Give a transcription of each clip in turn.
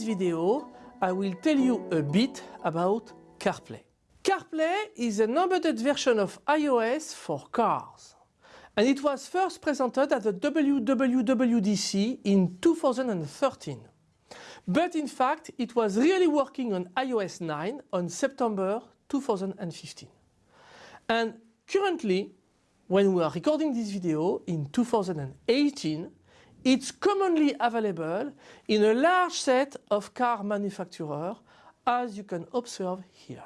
this video, I will tell you a bit about CarPlay. CarPlay is an embedded version of iOS for cars. And it was first presented at the WWDC in 2013. But in fact, it was really working on iOS 9 on September 2015. And currently, when we are recording this video in 2018, it's commonly available in a large set of car manufacturers as you can observe here.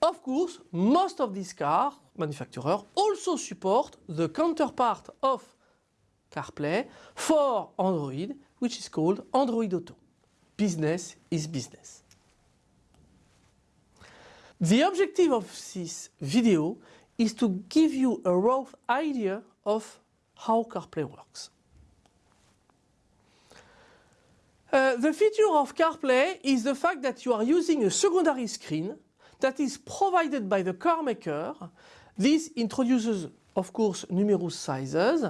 Of course, most of these car manufacturers also support the counterpart of CarPlay for Android, which is called Android Auto. Business is business. The objective of this video is to give you a rough idea of how CarPlay works. Uh, the feature of CarPlay is the fact that you are using a secondary screen that is provided by the car maker. This introduces, of course, numerous sizes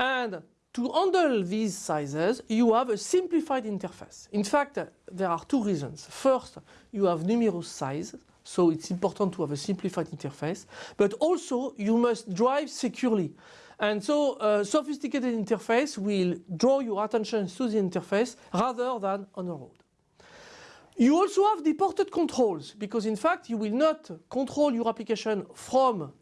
and to handle these sizes, you have a simplified interface. In fact, there are two reasons. First, you have numerous sizes so it's important to have a simplified interface, but also you must drive securely. And so a sophisticated interface will draw your attention to the interface rather than on the road. You also have deported controls because in fact you will not control your application from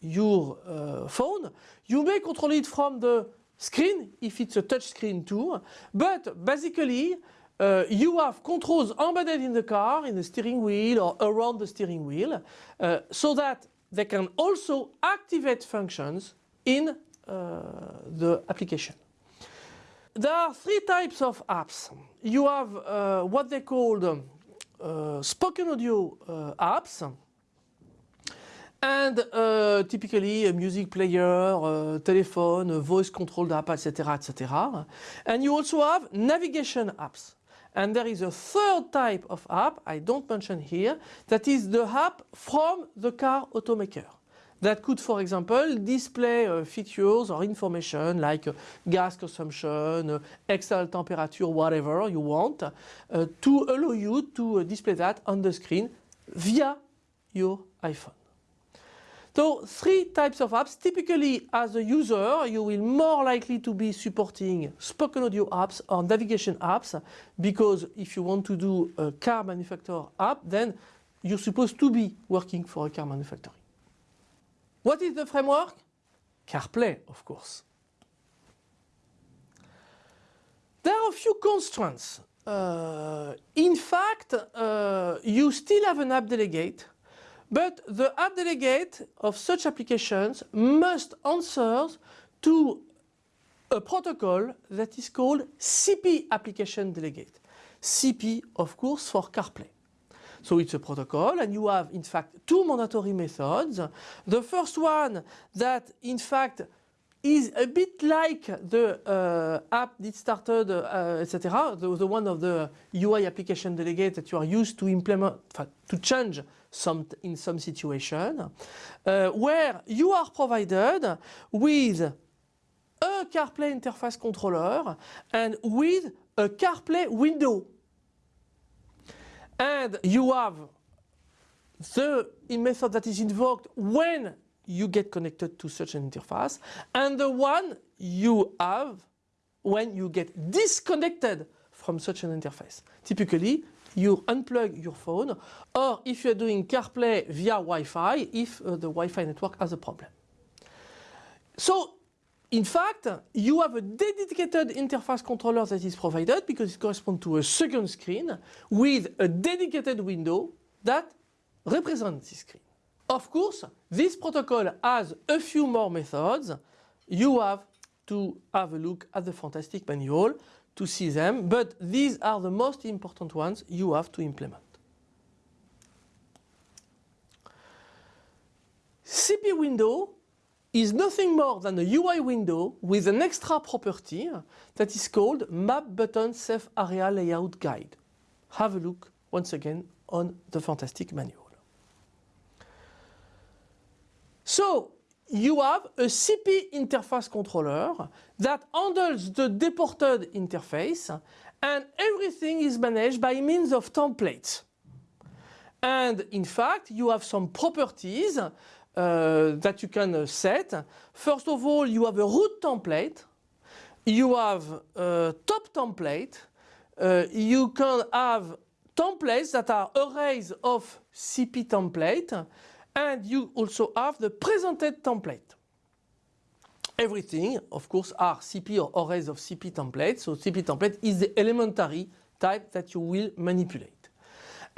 your uh, phone. You may control it from the screen if it's a touch screen too, but basically uh, you have controls embedded in the car, in the steering wheel or around the steering wheel, uh, so that they can also activate functions in uh, the application. There are three types of apps. You have uh, what they call uh, spoken audio apps, and uh, typically a music player, a telephone, a voice controlled app, etc., etc. And you also have navigation apps. And there is a third type of app, I don't mention here, that is the app from the car automaker. That could, for example, display uh, features or information like uh, gas consumption, uh, external temperature, whatever you want, uh, to allow you to uh, display that on the screen via your iPhone. So three types of apps. Typically as a user you will more likely to be supporting spoken audio apps or navigation apps because if you want to do a car manufacturer app then you're supposed to be working for a car manufacturer. What is the framework? CarPlay of course. There are a few constraints. Uh, in fact uh, you still have an app delegate but the app delegate of such applications must answer to a protocol that is called CP application delegate. CP of course for CarPlay. So it's a protocol and you have in fact two mandatory methods. The first one that in fact is a bit like the uh, app that started, uh, etc. The, the, one of the UI application delegate that you are used to implement, to change some in some situation, uh, where you are provided with a CarPlay interface controller and with a CarPlay window. And you have the method that is invoked when you get connected to such an interface and the one you have when you get disconnected from such an interface. Typically, you unplug your phone or if you're doing CarPlay via Wi-Fi if uh, the Wi-Fi network has a problem. So in fact, you have a dedicated interface controller that is provided because it corresponds to a second screen with a dedicated window that represents this screen. Of course, this protocol has a few more methods. You have to have a look at the fantastic manual to see them, but these are the most important ones you have to implement. CP window is nothing more than a UI window with an extra property that is called Map Button Safe Area Layout Guide. Have a look once again on the fantastic manual. So you have a CP interface controller that handles the deported interface and everything is managed by means of templates. And in fact, you have some properties that you can set. First of all, you have a root template, you have a top template, uh, you can have templates that are arrays of CP template, and you also have the presented template. Everything, of course, are CP or arrays of CP templates. So CP template is the elementary type that you will manipulate.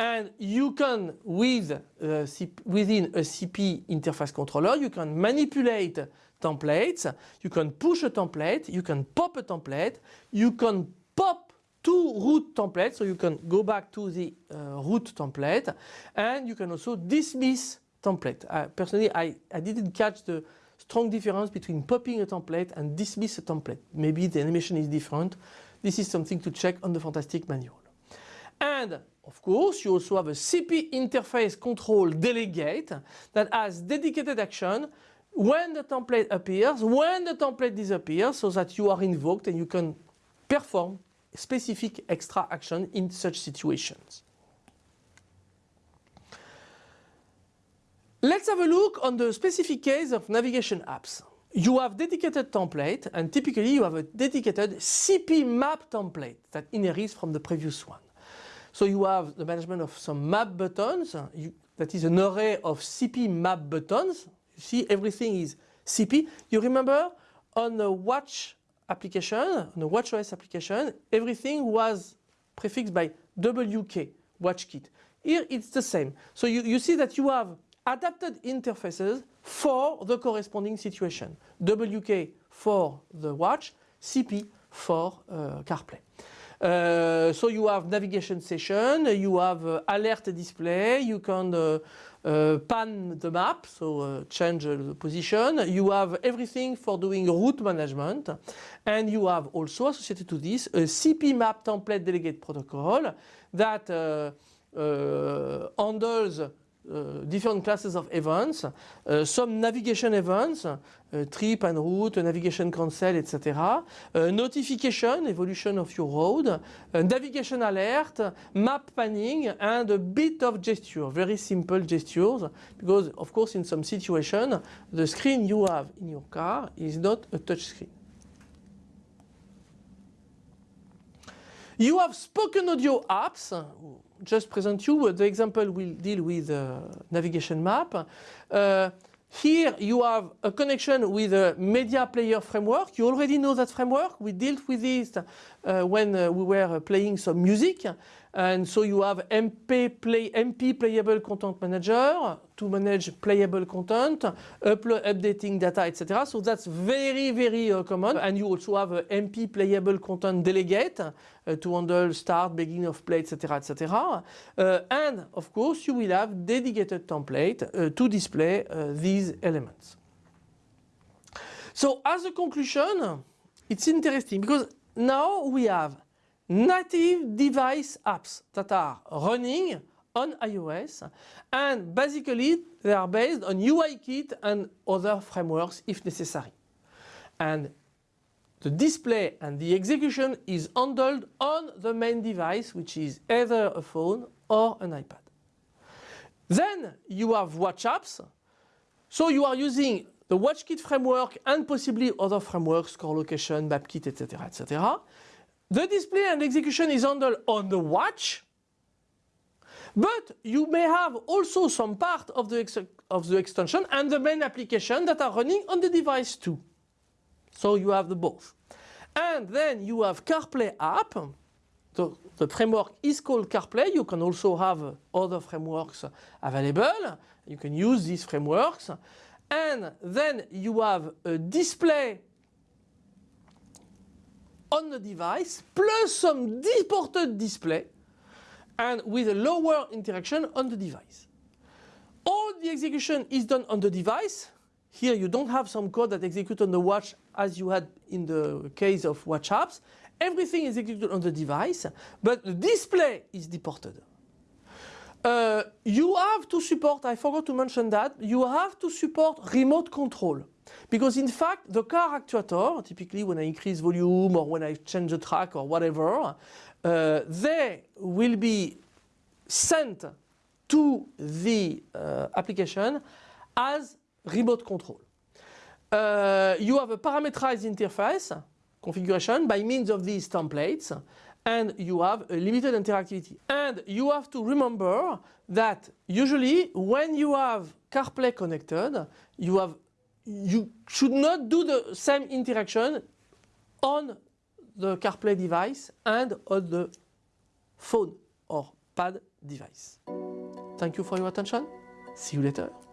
And you can, with, uh, within a CP interface controller, you can manipulate templates, you can push a template, you can pop a template, you can pop to root templates, so you can go back to the uh, root template, and you can also dismiss template. Uh, personally, I, I didn't catch the strong difference between popping a template and dismiss a template. Maybe the animation is different. This is something to check on the Fantastic manual. And of course, you also have a CP interface control delegate that has dedicated action when the template appears, when the template disappears, so that you are invoked and you can perform specific extra action in such situations. Let's have a look on the specific case of navigation apps. You have dedicated template and typically you have a dedicated CP map template that inherits from the previous one. So you have the management of some map buttons. You, that is an array of CP map buttons. You see everything is CP. You remember on the watch application, on the watchOS application, everything was prefixed by WK, WatchKit. Here it's the same. So you, you see that you have adapted interfaces for the corresponding situation. WK for the watch, CP for uh, CarPlay. Uh, so you have navigation session, you have uh, alert display, you can uh, uh pan the map, so uh, change the position. You have everything for doing route management and you have also associated to this a CP map template delegate protocol that uh, handles uh, different classes of events, uh, some navigation events, uh, trip and route, navigation cancel, etc. notification, evolution of your road, navigation alert, map panning, and a bit of gesture, very simple gestures, because of course in some situation the screen you have in your car is not a touch screen. You have spoken audio apps just present you the example will deal with uh, navigation map. Uh, here you have a connection with a media player framework. You already know that framework. We dealt with this uh, when uh, we were playing some music. And so you have MP, play, MP Playable Content Manager to manage playable content, upload, updating data, etc. So that's very, very uh, common. And you also have a MP Playable Content Delegate uh, to handle start, beginning of play, etc. etc. Uh, and of course, you will have dedicated template uh, to display uh, these elements. So as a conclusion, it's interesting because now we have native device apps that are running on iOS and basically they are based on UIKit and other frameworks if necessary. And the display and the execution is handled on the main device which is either a phone or an iPad. Then you have watch apps. So you are using the WatchKit framework and possibly other frameworks, core location, MapKit, etc. etc. The display and execution is handled on the watch, but you may have also some part of the, of the extension and the main application that are running on the device too. So you have the both. And then you have CarPlay app. The, the framework is called CarPlay. You can also have other frameworks available. You can use these frameworks. And then you have a display on the device plus some deported display and with a lower interaction on the device. All the execution is done on the device. Here you don't have some code that executes on the watch as you had in the case of watch apps. Everything is executed on the device, but the display is deported. Uh, you have to support, I forgot to mention that, you have to support remote control. Because in fact, the car actuator, typically when I increase volume or when I change the track or whatever, uh, they will be sent to the uh, application as remote control. Uh, you have a parameterized interface configuration by means of these templates and you have a limited interactivity. And you have to remember that usually when you have CarPlay connected, you have you should not do the same interaction on the CarPlay device and on the phone or pad device. Thank you for your attention. See you later.